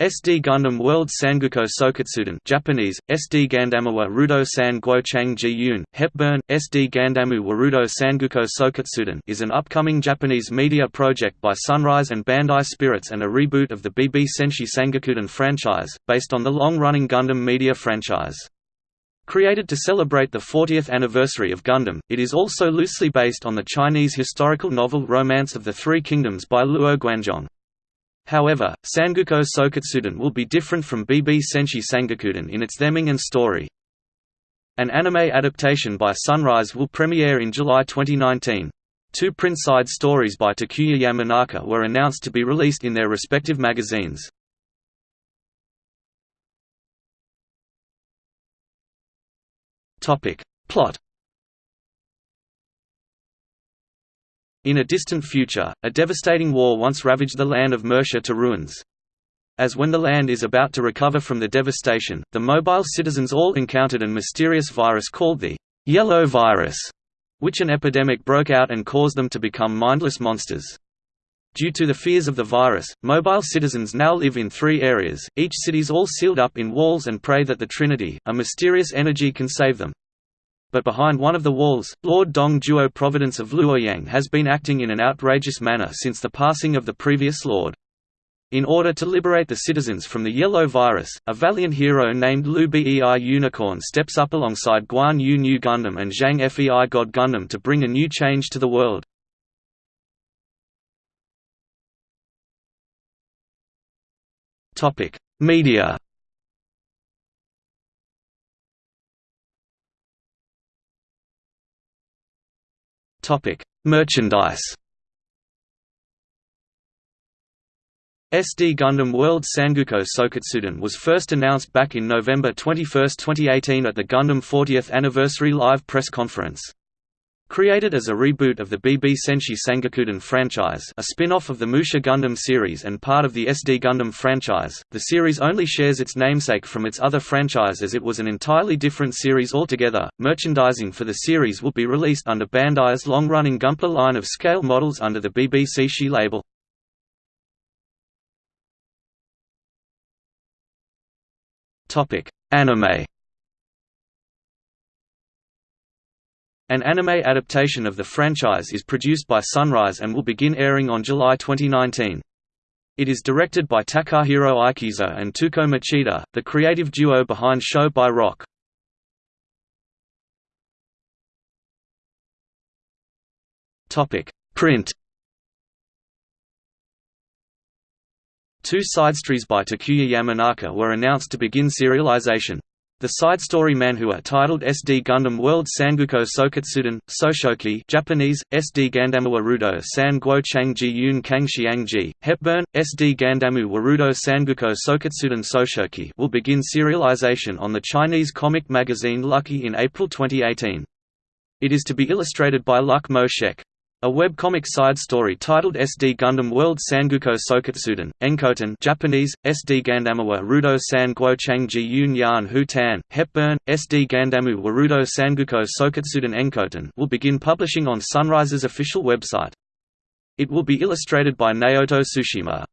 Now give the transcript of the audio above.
SD Gundam World Sangoku Soketsuden Japanese, SD Gandamawa Rudo San Guochang Ji Hepburn, SD Gandamu Warudo Sangoku Soketsuden is an upcoming Japanese media project by Sunrise and Bandai Spirits and a reboot of the BB Senshi Sangokuden franchise, based on the long-running Gundam media franchise. Created to celebrate the 40th anniversary of Gundam, it is also loosely based on the Chinese historical novel Romance of the Three Kingdoms by Luo Guanzhong. However, Sangoku Soketsuden will be different from BB Senshi Sangokuden in its theming and story. An anime adaptation by Sunrise will premiere in July 2019. Two print-side stories by Takuya Yamanaka were announced to be released in their respective magazines. Plot In a distant future, a devastating war once ravaged the land of Mercia to ruins. As when the land is about to recover from the devastation, the mobile citizens all encountered an mysterious virus called the Yellow Virus, which an epidemic broke out and caused them to become mindless monsters. Due to the fears of the virus, mobile citizens now live in three areas, each city's all sealed up in walls and pray that the Trinity, a mysterious energy can save them but behind one of the walls, Lord Dong Zhuo Providence of Luoyang has been acting in an outrageous manner since the passing of the previous lord. In order to liberate the citizens from the yellow virus, a valiant hero named Liu Bei Unicorn steps up alongside Guan Yu New Gundam and Zhang Fei God Gundam to bring a new change to the world. Media Topic: Merchandise. SD Gundam World Sangoku Soketsuden was first announced back in November 21, 2018 at the Gundam 40th Anniversary Live Press Conference. Created as a reboot of the BB Senshi Sangokuden franchise a spin-off of the Musha Gundam series and part of the SD Gundam franchise, the series only shares its namesake from its other franchise as it was an entirely different series altogether. Merchandising for the series will be released under Bandai's long-running Gunpla line of scale models under the BB Senshi label. Anime An anime adaptation of the franchise is produced by Sunrise and will begin airing on July 2019. It is directed by Takahiro Ikezoe and Touko Machida, the creative duo behind Show by Rock. Print Two side stories by Takuya Yamanaka were announced to begin serialization. The side story manhua titled SD Gundam World Sangoku Soketsuden, Soshoki Japanese, SD Gandamu Warudo San Guo Changji Yun Kangxiangji, Hepburn, SD Gandamu Warudo Soketsuden Soshoki will begin serialization on the Chinese comic magazine Lucky in April 2018. It is to be illustrated by Luck Mo Shek. A webcomic side story titled SD Gundam World Sangoku Soketsuden, Enkoten Japanese, SD Gandamawa Rudo San Guochangji Yun Yan Hu Tan, Hepburn, SD Gandamu Warudo Sangoku Soketsuden Enkoten will begin publishing on Sunrise's official website. It will be illustrated by Naoto Tsushima.